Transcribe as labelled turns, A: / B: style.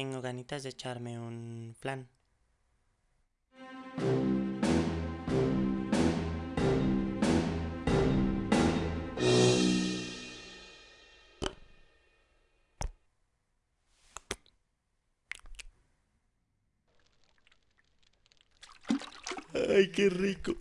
A: tengo ganitas de echarme un plan.
B: Ay, qué rico.